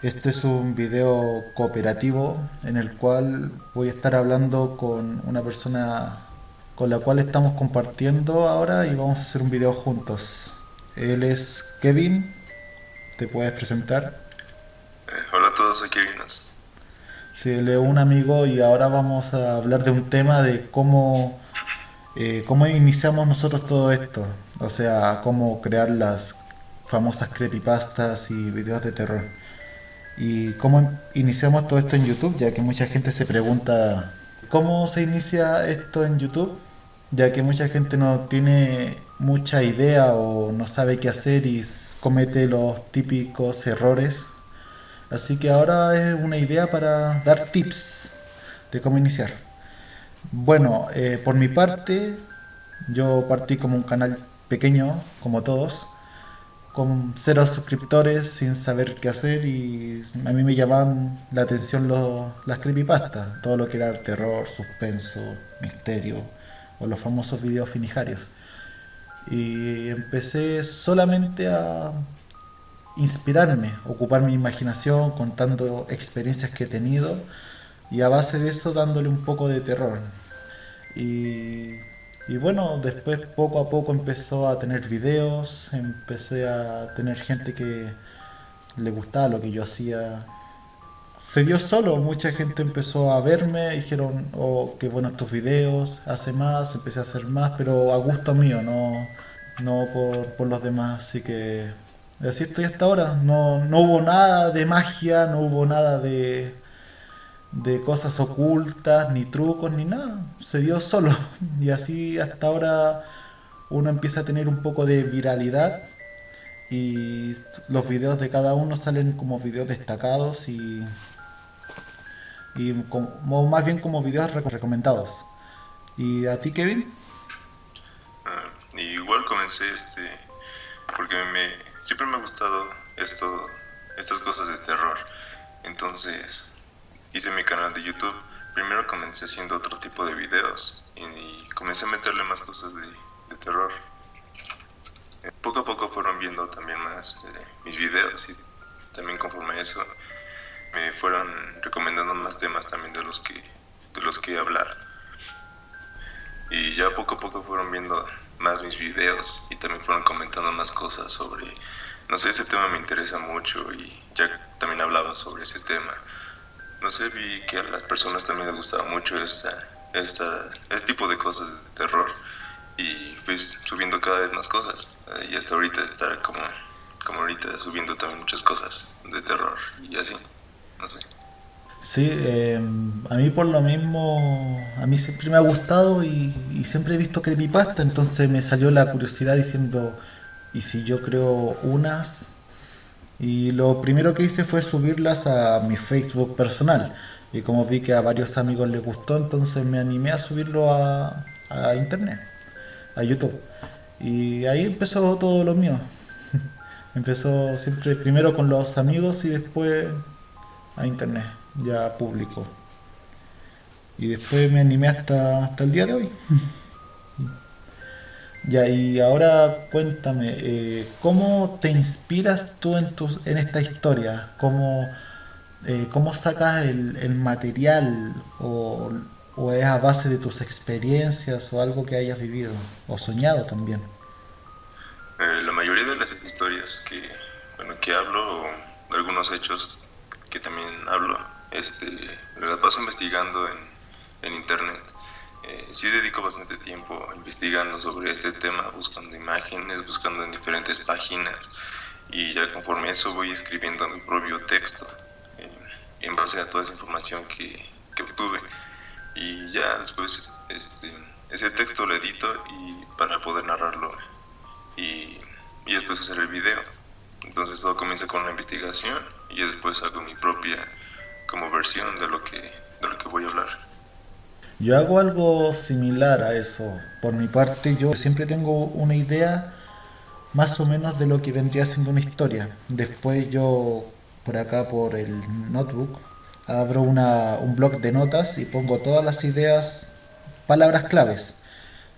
Este es un video cooperativo en el cual voy a estar hablando con una persona con la cual estamos compartiendo ahora y vamos a hacer un video juntos. Él es Kevin, ¿te puedes presentar? Eh, hola a todos, soy Kevin. Sí, él es un amigo y ahora vamos a hablar de un tema de cómo, eh, cómo iniciamos nosotros todo esto. O sea, cómo crear las famosas creepypastas y videos de terror. ¿Y cómo iniciamos todo esto en YouTube? Ya que mucha gente se pregunta, ¿cómo se inicia esto en YouTube? Ya que mucha gente no tiene mucha idea o no sabe qué hacer y comete los típicos errores. Así que ahora es una idea para dar tips de cómo iniciar. Bueno, eh, por mi parte, yo partí como un canal pequeño, como todos, con cero suscriptores sin saber qué hacer y a mí me llamaban la atención las creepypastas, todo lo que era terror, suspenso, misterio o los famosos videos finijarios. Y empecé solamente a inspirarme, ocupar mi imaginación contando experiencias que he tenido y a base de eso dándole un poco de terror. Y y bueno, después poco a poco empezó a tener videos, empecé a tener gente que le gustaba lo que yo hacía. Se dio solo, mucha gente empezó a verme, dijeron, oh, qué buenos tus videos, hace más, empecé a hacer más, pero a gusto mío, no, no por, por los demás, así que así estoy hasta ahora. No, no hubo nada de magia, no hubo nada de, de cosas ocultas, ni trucos, ni nada. Se dio solo. Y así hasta ahora uno empieza a tener un poco de viralidad y los videos de cada uno salen como videos destacados y, y como, más bien como videos recomendados. ¿Y a ti, Kevin? Ah, igual comencé este porque me siempre me ha gustado esto estas cosas de terror. Entonces, hice mi canal de YouTube, primero comencé haciendo otro tipo de videos y, comencé a meterle más cosas de, terror. Eh, poco a poco fueron viendo también más eh, mis videos y también conforme a eso me fueron recomendando más temas también de los que, de los que hablar. Y ya poco a poco fueron viendo más mis videos y también fueron comentando más cosas sobre, no sé, ese tema me interesa mucho y ya también hablaba sobre ese tema no sé, vi que a las personas también les gustaba mucho esta, esta, este tipo de cosas de terror. Y fui subiendo cada vez más cosas. Y hasta ahorita estar como, como ahorita subiendo también muchas cosas de terror y así, no sé. Sí, em, a mí por lo mismo, a mí siempre me ha gustado y, y siempre he visto creepypasta, entonces me salió la curiosidad diciendo, ¿y si yo creo unas y lo primero que hice fue subirlas a mi Facebook personal. Y como vi que a varios amigos les gustó, entonces me animé a subirlo a, internet, a YouTube. Y ahí empezó todo lo mío. empezó siempre primero con los amigos y después a internet, ya público. Y después me animé hasta, hasta el día de hoy. Ya, y ahora cuéntame, eh, ¿cómo te inspiras tú en, tus, en esta historia? ¿Cómo, eh, cómo sacas el, material? O, es a base de tus experiencias o algo que hayas vivido? ¿O soñado también? Eh, la mayoría de las historias que, bueno, que hablo, o de algunos hechos que también hablo, este, las paso investigando en, en internet eh, sí dedico bastante tiempo investigando sobre este tema, buscando imágenes, buscando en diferentes páginas y ya conforme eso voy escribiendo mi propio texto eh, en base a toda esa información que, que obtuve y ya después este, ese texto lo edito y para poder narrarlo y, y después hacer el video. Entonces todo comienza con una investigación y después hago mi propia como versión de lo que, de lo que voy a hablar. Yo hago algo similar a eso. Por mi parte, yo siempre tengo una idea más o menos de lo que vendría siendo una historia. Después yo, por acá, por el notebook, abro un blog de notas y pongo todas las ideas, palabras claves.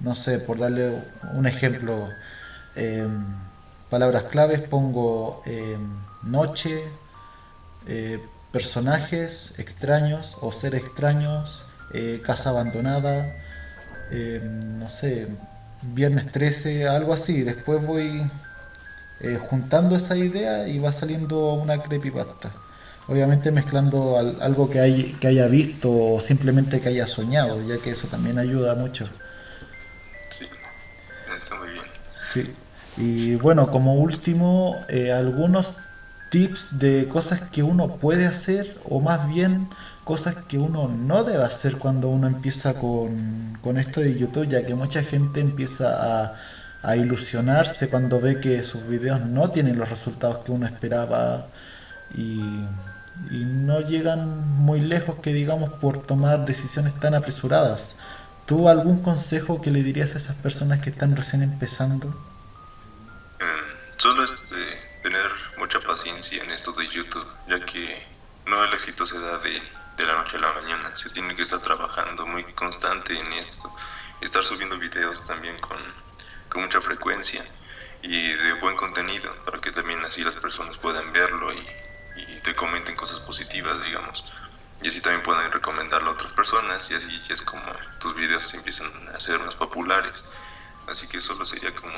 No sé, por darle un ejemplo, em, palabras claves pongo em, noche, eh, personajes extraños o ser extraños, eh, casa abandonada, eh, no sé, viernes 13, algo así. Después voy eh, juntando esa idea y va saliendo una creepypasta. Obviamente mezclando al- algo que, hay, que haya visto o simplemente que haya soñado, ya que eso también ayuda mucho. Sí, está muy bien. Sí. Y bueno, como último, algunos tips de cosas que uno puede hacer o más bien cosas que uno no debe hacer cuando uno empieza con, con esto de YouTube, ya que mucha gente empieza a, a ilusionarse cuando ve que sus videos no tienen los resultados que uno esperaba y, y no llegan muy lejos que digamos por tomar decisiones tan apresuradas. ¿Tú algún consejo que le dirías a esas personas que están recién empezando? Mm, Solo este, tener mucha paciencia en esto de YouTube, ya que no el éxito se da de, de la noche a la mañana. Se tiene que estar trabajando muy constante en esto. Estar subiendo videos también con, con mucha frecuencia y de buen contenido, para que también así las personas puedan verlo y, y te comenten cosas positivas, digamos. Y así también pueden recomendarlo a otras personas y así es como tus videos se empiezan a ser más populares. Así que solo sería como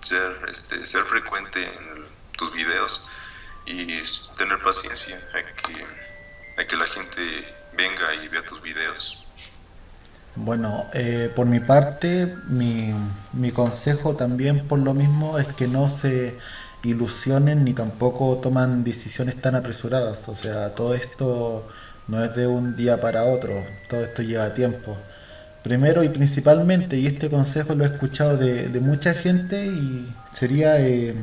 ser, este, ser frecuente en tus videos y tener paciencia a que, a que la gente venga y vea tus videos. Bueno, eh, por mi parte, mi, mi consejo también por lo mismo es que no se ilusionen ni tampoco toman decisiones tan apresuradas. O sea, todo esto no es de un día para otro, todo esto lleva tiempo. Primero y principalmente, y este consejo lo he escuchado de, de mucha gente y sería eh,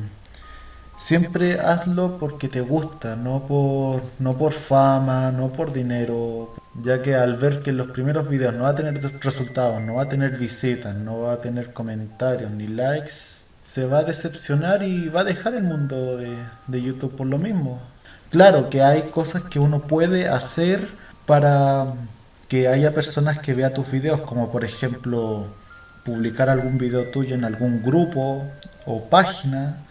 Siempre hazlo porque te gusta, no por, no por fama, no por dinero, ya que al ver que los primeros videos no va a tener resultados, no va a tener visitas, no va a tener comentarios ni likes, se va a decepcionar y va a dejar el mundo de, de YouTube por lo mismo. Claro que hay cosas que uno puede hacer para que haya personas que vean tus videos, como por ejemplo publicar algún video tuyo en algún grupo o página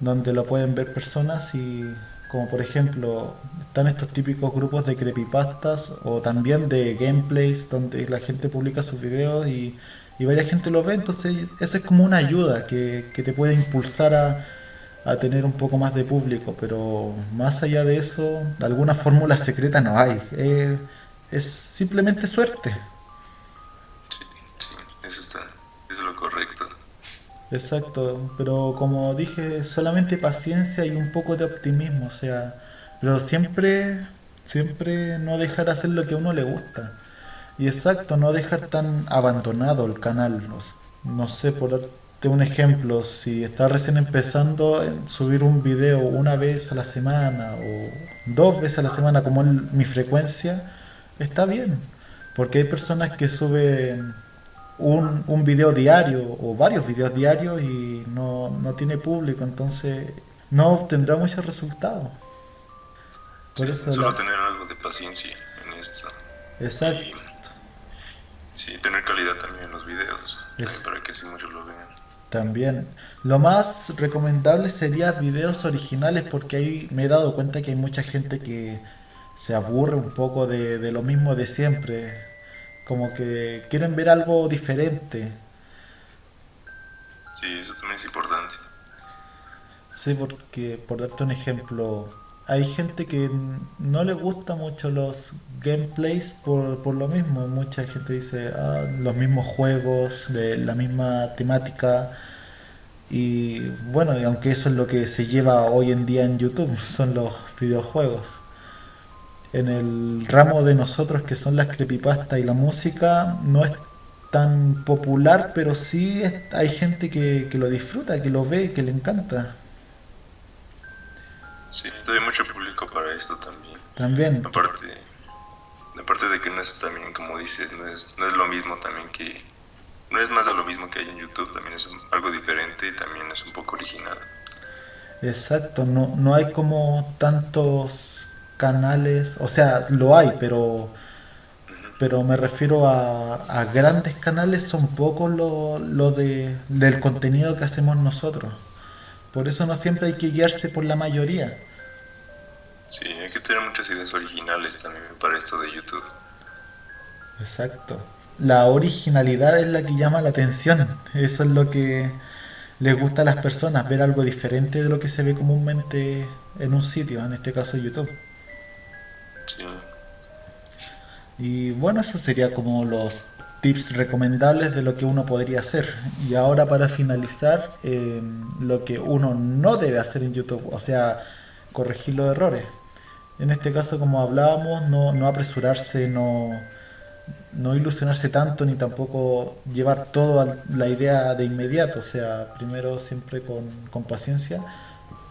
donde lo pueden ver personas y como por ejemplo están estos típicos grupos de creepypastas o también de gameplays donde la gente publica sus videos y, y varias gente los ve, entonces eso es como una ayuda que, que te puede impulsar a, a tener un poco más de público, pero más allá de eso, alguna fórmula secreta no hay, eh, es simplemente suerte. Exacto, pero como dije, solamente paciencia y un poco de optimismo, o sea, pero siempre, siempre no dejar hacer lo que a uno le gusta. Y exacto, no dejar tan abandonado el canal. no sé, por darte un ejemplo, si estás recién empezando, en subir un video una vez a la semana o dos veces a la semana, como es mi frecuencia, está bien. Porque hay personas que suben un, un video diario o varios videos diarios y no, no tiene público, entonces no obtendrá muchos resultados. Sí, Por eso solo la... tener algo de paciencia en esto. Exacto. Y sí, tener calidad también en los videos, Es- para que así muchos lo vean. También. Lo más recomendable sería videos originales porque ahí me he dado cuenta que hay mucha gente que se aburre un poco de, de lo mismo de siempre. Como que quieren ver algo diferente. Sí, eso también es importante. Sí, porque por darte un ejemplo, hay gente que no le gusta mucho los gameplays por, por lo mismo. Mucha gente dice, ah, los mismos juegos, de la misma temática. Y bueno, y aunque eso es lo que se lleva hoy en día en YouTube, son los videojuegos. En el ramo de nosotros que son las creepypastas y la música, no es tan popular, pero sí es- hay gente que, que lo disfruta, que lo ve, que le encanta. Sí, hay mucho público para esto también. También, Aparte, aparte de que no es también, como dices, no es, no es lo mismo también que... No es más de lo mismo que hay en YouTube, también es un- algo diferente y también es un poco original. exacto, no, no hay como tantos canales, o sea, lo hay, pero, pero me refiero a, a grandes canales, son pocos lo, lo de, del contenido que hacemos nosotros. Por eso no siempre hay que guiarse por la mayoría. Sí, hay que tener muchas ideas originales también para esto de YouTube. Exacto. La originalidad es la que llama la atención. Eso es lo que les gusta a las personas, ver algo diferente de lo que se ve comúnmente en un sitio, en este caso YouTube. Y bueno, eso sería como los tips recomendables de lo que uno podría hacer. Y ahora para finalizar, eh, lo que uno no debe hacer en YouTube, o sea, corregir los errores. En este caso, como hablábamos, no, apresurarse, no, ilusionarse tanto, ni tampoco llevar toda la idea de inmediato. O sea, primero siempre con paciencia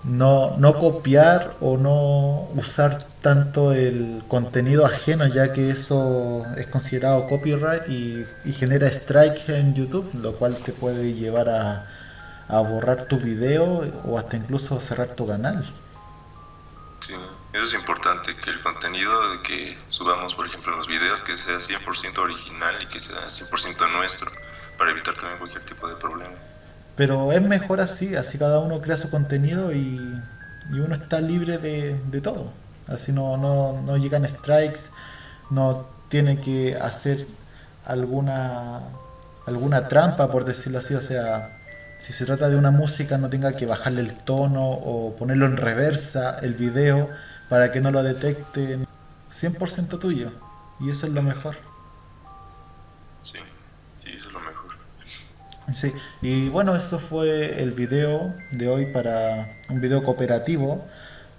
no, no copiar o no usar tanto el contenido ajeno, ya que eso es considerado copyright y, genera strike en YouTube, lo cual te puede llevar a, a borrar tu video o hasta incluso cerrar tu canal. sí. Eso es importante, que el contenido que subamos, por ejemplo, en los videos, que sea 100% original y que sea 100% nuestro, para evitar también cualquier tipo de problema. Pero es mejor así, así cada uno crea su contenido y, uno está libre de, de todo. Así no, no, no llegan strikes, no tiene que hacer alguna, alguna trampa, por decirlo así. O sea, si se trata de una música, no tenga que bajarle el tono o ponerlo en reversa el video para que no lo detecten. 100% tuyo. Y eso es lo mejor. Sí, Sí, y bueno, eso fue el video de hoy para un video cooperativo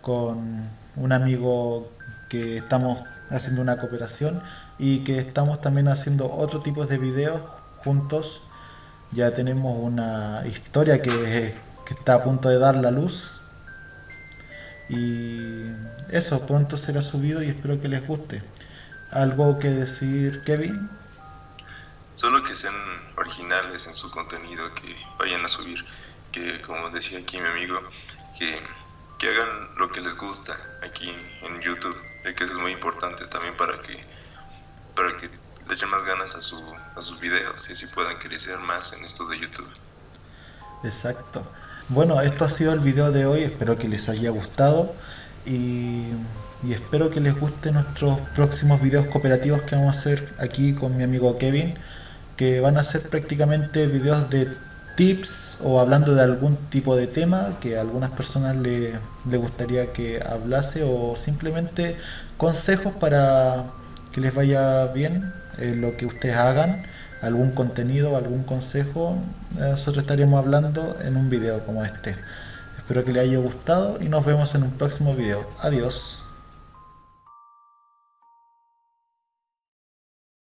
con un amigo que estamos haciendo una cooperación y que estamos también haciendo otro tipo de videos juntos. Ya tenemos una historia que, que está a punto de dar la luz y eso pronto será subido y espero que les guste. ¿Algo que decir, Kevin? Solo que sean originales en su contenido, que vayan a subir, que como decía aquí mi amigo, que, que hagan lo que les gusta aquí en YouTube, ya que eso es muy importante también para que, para que le echen más ganas a, su, a sus videos y así puedan crecer más en esto de YouTube. Exacto. Bueno, esto ha sido el video de hoy, espero que les haya gustado y, y espero que les guste nuestros próximos videos cooperativos que vamos a hacer aquí con mi amigo Kevin, que van a ser prácticamente videos de tips o hablando de algún tipo de tema que a algunas personas le, le gustaría que hablase o simplemente consejos para que les vaya bien eh, lo que ustedes hagan algún contenido, algún consejo, nosotros estaríamos hablando en un video como este. Espero que les haya gustado y nos vemos en un próximo video. Adiós.